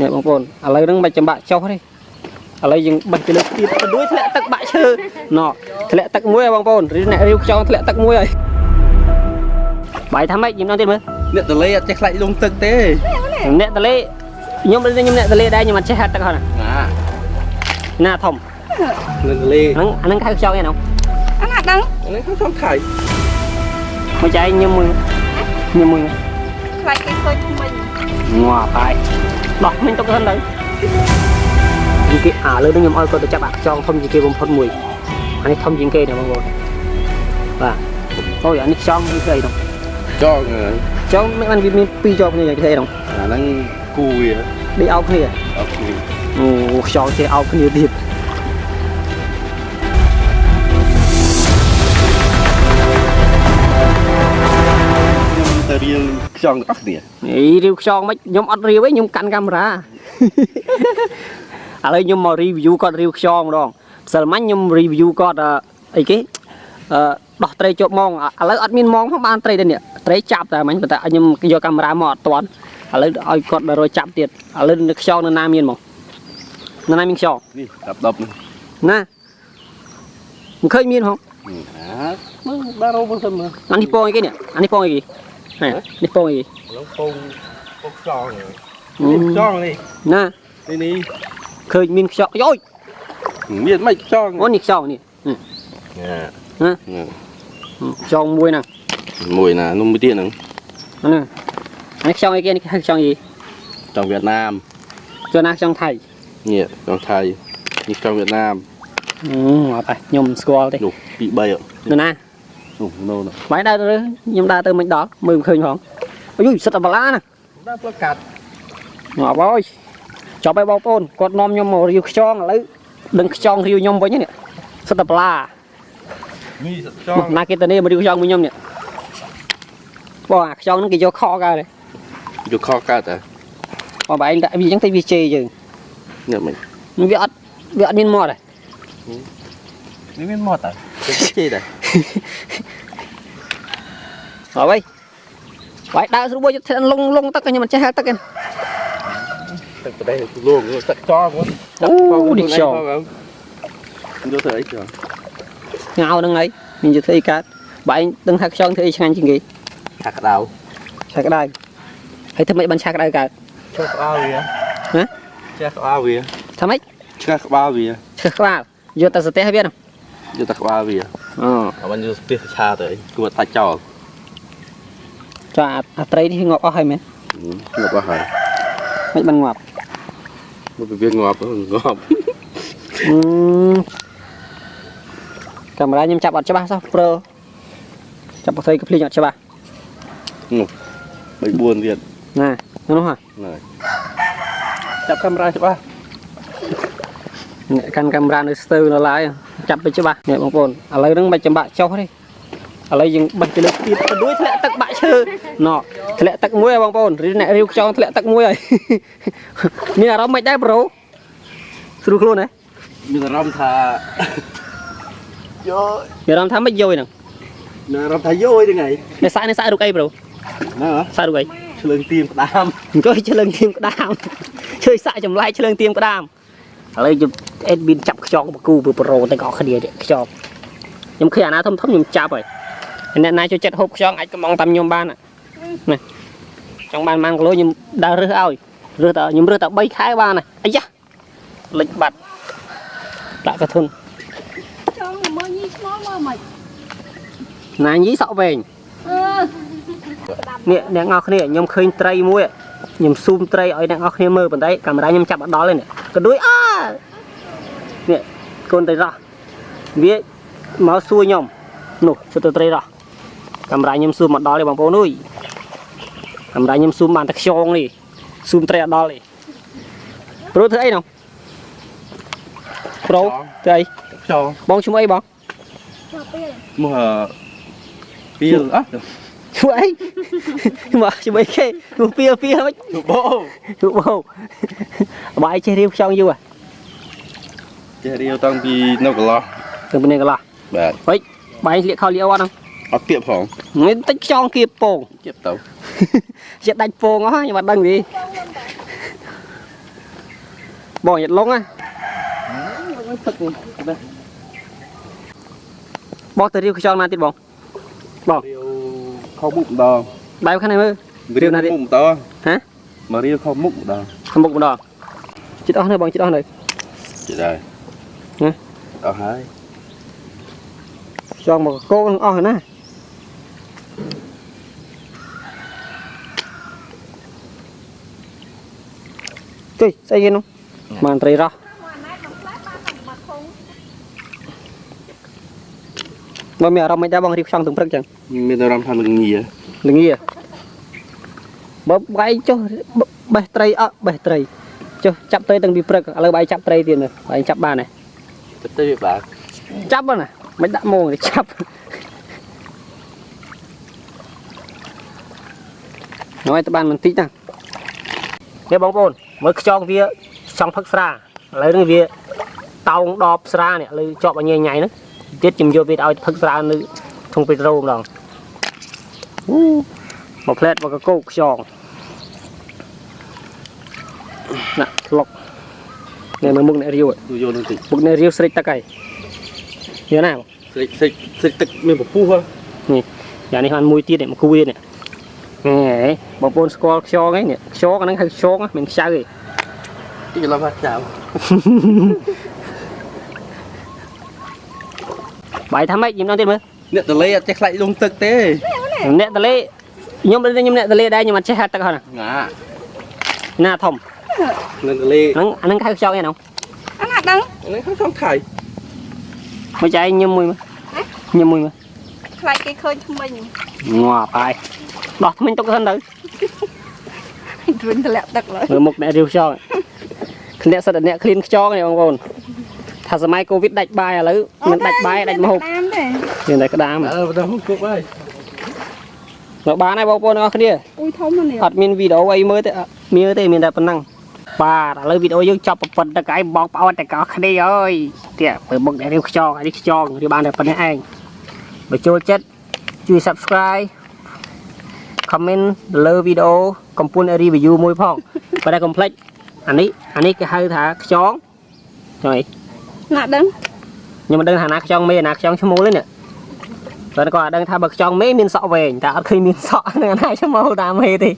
នេះបងប្អូនឥឡូវហ្នឹងមិនចាំបាក់ចុះទេឥឡូវយើងបេះទៅលើទៀតទៅដូចធ្លាក់ទឹកបាក់ឈើណោះធ្លាក់ទឹកមួយហើយបងប្អូនរីអ្នករាវខ្យងធ្លាក់ទឹកមួយហើយបាយថាម៉េចញឹមដល់ទៀតមើលអ្នកតលេអត់ចេះខ្លាច់លងទឹកទេអ្នកតលេខ្ញុំខ្ញុំអ្នកតលេដែរខ្ញុំអត់ចេះហាត់ទឹកហ្នឹងណាណាធំអ្នកតលេហ្នឹងអាហ្នឹងហៅខ្យងឯណោះអត់ណាដឹងនេះខ្ញុំសំខៃមកចែកញឹមមួយញឹមមួយខ្លាចគេឃើញថ្មី ងាប់ហើយដោះមិញទុកហ្នឹងទៅនិយាយអាលើនេះខ្ញុំឲ្យគាត់ទៅចាប់អាខ្យងធំជាងគេបំផុតមួយអានេះធំជាងគេណាបងប្អូនបាទអូយអានេះខ្យងនេះស្អីនោះចងហើយចង់មិនបានវាមានពីរជាប់គ្នាយ៉ាងគេហ្នឹងអាហ្នឹងគូវាដេកអោបគ្នាអត់គ្នាអូខ្យល់ចេះអោបគ្នាទៀត ខ្យងអស់គ្នានេះរីវខ្យងមិនខ្ញុំអត់រីវទេខ្ញុំកាន់កាមេរ៉ាឥឡូវខ្ញុំមក review គាត់រីវខ្យងម្ដងផ្សិលមិញខ្ញុំ review គាត់អឺអីគេអឺដោះត្រីជាប់ម៉ងឥឡូវអត់មានម៉ងផងបានត្រីទេនេះត្រីចាប់តែមិញប៉ុន្តែខ្ញុំយកកាមេរ៉ាមកអត់ទាន់ឥឡូវឲ្យគាត់ដល់រយចាប់ទៀតឥឡូវនៅខ្យងនៅណាមានហ្មងនៅណាមានខ្យងនេះដាប់ដប់នេះណាមិនឃើញមានហងអាមើលបានរោមើលទៅមើលអានេះពងអីគេនេះអានេះពងអីគេ នេះនេះពងអីគេឡងពងពងខ្យងអឺនេះខ្យងនេះណានេះនេះឃើញមានខ្យងយោយមានមិនខ្យងអូនេះខ្យងនេះណាខ្យងមួយហ្នឹងមួយណានំមួយទៀតហ្នឹងអាហ្នឹងអានេះខ្យងអីគេនេះហៅខ្យងអីចង់វៀតណាមចុះណាខ្យងថៃនេះចង់ថៃនេះចង់វៀតណាមអឺអត់ទេខ្ញុំស្គាល់ទេនោះពី3នៅណា នោះនោះបាយដើរទៅខ្ញុំដើរទៅមិនដល់មើលមិនឃើញផងអុយសិតតែបាឡាណាដល់ផ្លូវកាត់មកអើយចប់ហើយបងប្អូនគាត់នាំខ្ញុំមករាវខ្យងឥឡូវដឹងខ្យងរាវខ្ញុំវិញនេះសិតតែបាឡានេះចមកង់ណាគេទៅនេះមករាវខ្យងមួយខ្ញុំនេះបងអាខ្យងហ្នឹងគេយកខកកើតទេយកខកាត់តាបងបែងដាក់វាអញ្ចឹងទៅវាជេរយើងនេះមិនវាអត់វាអត់មានមាត់ទេនេះមានមកតាជិះដែរ ហើយបាយដើរស្រួលទៅលងលងទឹកខ្ញុំមិនចេះហែលទឹកទេទឹកប្រទេសលងទឹកចោលហ្នឹងអូនេះខ្យងយកទៅអីចោលងៅហ្នឹងហើយមានជាធ្វើអីកើតបើឯងដឹងថាខ្យងធ្វើអីឆ្ងាញ់ជាងគេឆាក្តៅឆាក្តៅហើយធ្វើម៉េចបានឆាក្តៅកើតឆាក្បាលវាហ៎ឆាក្បាលវាថាម៉េចឆាក្បាលវាឈើក្បាលយកតែសទេសវាហ្នឹងយកតែក្បាលវាអូអត់បានយកស្ទះឆាទៅអីគួរតាច់ចោល ចាអាអាត្រីនេះងាប់អស់ហើយមែនងាប់អស់ហើយមិនបានងាប់មកវាងាប់ងាប់អឺកាមេរ៉ាខ្ញុំចាប់អត់ច្បាស់សោះព្រើចាប់បត្រីក៏ភ្លេចអត់ច្បាស់3 4ទៀតណានោះហ่ะហ្នឹងចាប់កាមេរ៉ាច្បាស់អ្នកកាន់កាមេរ៉ានៅស្ទើរនៅឡើយចាប់ទៅច្បាស់នេះបងប្អូនឥឡូវហ្នឹងមិនចាំបាក់ចុះទេ ឥឡូវយើងបេះទៅលើទៀតទៅដូចធ្លាក់ទឹកបាក់ឈើណោះធ្លាក់ទឹកមួយហើយបងប្អូនរីអ្នករាវខ្យងធ្លាក់ទឹកមួយហើយមានអារម្មណ៍មិនដែរប្រូស្រួលខ្លួនហ៎មានអារម្មណ៍ថាយោមានអារម្មណ៍ថាមិនយយហ្នឹងមានអារម្មណ៍ថាយោហ្នឹងហើយនេះសាក់នេះសាក់រូបអីប្រូណាសាក់រូបអីឆ្លើងទៀមក្តាមអង្គុយឆ្លើងទៀមក្តាមជួយសាក់ចម្លែកឆ្លើងទៀមក្តាមឥឡូវខ្ញុំអេដមីនចាប់ខ្យងបកគូពីប្រូទាំងអស់គ្នានេះខ្យងខ្ញុំឃើញអាណាធំធំខ្ញុំចាប់ហើយ អ្នកណាចូលចិត្តហូបខ្យងអាចកំងតាមខ្ញុំបានណាចង់បានប៉ុន្មានគីឡូខ្ញុំដើររើសឲ្យរើសតែខ្ញុំរើសតែ3ខែបានហើយអាយ៉ាលិចបាត់ដាក់កធុនចង់មើលញីឆ្ងល់មើលមិនណាញីសក់វែងអឺនេះអ្នកនរគ្នាខ្ញុំឃើញត្រីមួយខ្ញុំស៊ូមត្រីឲ្យអ្នកនរគ្នាមើលប៉ុន្តែកាមេរ៉ាខ្ញុំចាប់អត់ដល់ទេនេះក៏ដូចអើនេះកូនត្រីរស់វាមកសួរខ្ញុំនោះសួរទៅត្រីរស់ កាមេរ៉ាខ្ញុំស៊ូមអត់ដល់ទេបងប្អូនអើយកាមេរ៉ាខ្ញុំស៊ូមបានតែខ្យងនេះស៊ូមត្រីអត់ដល់ទេប្រូធ្វើអីនោះប្រូធ្វើអីខ្យងបងឈ្មោះអីបងចាប់ពេលមកពីលអត់ឈ្មោះអីមកឈ្មោះអីគេឈ្មោះពីលពីលមិនបោទូបងបាយចេះរៀបខ្យងយូរហ៎ចេះរៀវតាំងពីនៅកន្លោះទៅពីនេះកន្លោះបាទបាយលាកខោលៀវអត់ហ្នឹង អត់គៀបផងនេះតិចខ្យងគៀបពងគៀបទៅចិត្តដាច់ពងអស់ខ្ញុំអត់ដឹងទេបងយត់លងណាបងទៅរៀវខ្យល់ណាទៀតបងរៀវខោមុខម្ដងបែបខាងនេះមើលរៀវណាទៀតមុខម្ដងហ៎មករៀវខោមុខម្ដងខាងមុខម្ដងចិត្តអស់នៅបងចិត្តអស់នៅជិះដែរហ៎អស់ហើយខ្យល់មកកោនឹងអស់ហើយណា ទុយស្អីគេនោះបានត្រីរស់បើមានអារម្មណ៍មិនដែរបងរៀបខ្យល់ទាំងព្រឹកចឹងមានអារម្មណ៍ថាល្ងាល្ងាបើបែកចុះបេះត្រីអត់បេះត្រីចុះចាប់ត្រីតាំងពីព្រឹកឥឡូវបែកចាប់ត្រីទៀតនេះបែកចាប់បានហើយទៅទៅវាបាទចាប់ហ្នឹងណាមិនដាក់មងទេចាប់ nói ទៅបានបន្តិចណានេះបងប្អូនមើលខ្យងវាចង់ផឹកស្រាឥឡូវនេះវាតោងដបស្រានេះឥឡូវជាប់ឲ្យញ៉ៃញ៉ៃហ្នឹងទៀតជំយកវាឲ្យផឹកស្រានៅធុងពេត្រូម្ដងអូមកផ្លែតមកកកោកខ្យងណាក់ធ្លុកនេះមើលមុខអ្នករាវទូយកនឹងតិចមុខអ្នករាវស្រេចទឹកហើយយកណាបងស្រិចស្រិចស្រិចទឹកមានពពុះហ៎យ៉ាងនេះបានមួយទៀតនេះមកគួយនេះ ហេបងប្អូនស្គាល់ខ្យងហ្នឹងនេះខ្យងអាហ្នឹងហៅខ្យងណាមិនខ្ចៅទេទីឡប់ហាត់ចៅបាយថាម៉េចញឹមដល់ទៀតមើលអ្នកតលេអត់ចេះខ្លាច់លងទឹកទេអ្នកតលេខ្ញុំដូចខ្ញុំអ្នកតលេដែរខ្ញុំអត់ចេះហាត់ទឹកហ្នឹងងាណាធំអ្នកតលេហ្នឹងអាហ្នឹងហៅខ្យងឯហ្នឹងអាណាដឹងនេះខ្ញុំចង់ថៃមកចែកញឹមមួយមើលញឹមមួយមើលខ្លាចគេឃើញថ្មិញងាប់ហើយ ដោះថ្មិញទុកសិនទៅរុញតម្លាក់ទឹកឡើយមើលមុខអ្នករាវខ្យងគ្នាសិតតែអ្នកឃ្លានខ្យងនេះបងប្អូនថាសម័យកូវីដដាច់បាយឥឡូវមិនដាច់បាយដាច់មហូបតាមទេមានតែក្តាមអើបើទៅគប់ហើយមកបានហើយបងប្អូនទាំងអស់គ្នាអ៊ុយធំណាស់នេះអត់មានវីដេអូអីមើលទេអត់មានទេមានតែប៉ុណ្ណឹងបាទឥឡូវវីដេអូយើងចប់ប៉ុណ្្នឹងតែឯងបងប្អូនតែកោគ្នាអើយទៀតមើលមុខអ្នករៀវខ្យងអានេះខ្យងរៀបបានតែប៉ុណ្្នេះឯងបើចូលចិត្តជួយ Subscribe comment លើវីដេអូកំពុង review មួយផងបើតែកុំភ្លេចអានេះអានេះគេហៅថាខ្យងចុះអីណាដឹងខ្ញុំមិនដឹងថាណាខ្យងមេណាខ្យងឈ្មោលទេនេះតែគាត់អត់ដឹងថាបើខ្យងមេមានសក់វែងតែអត់ឃើញមានសក់នឹងណាឈ្មោលតាមមេទេ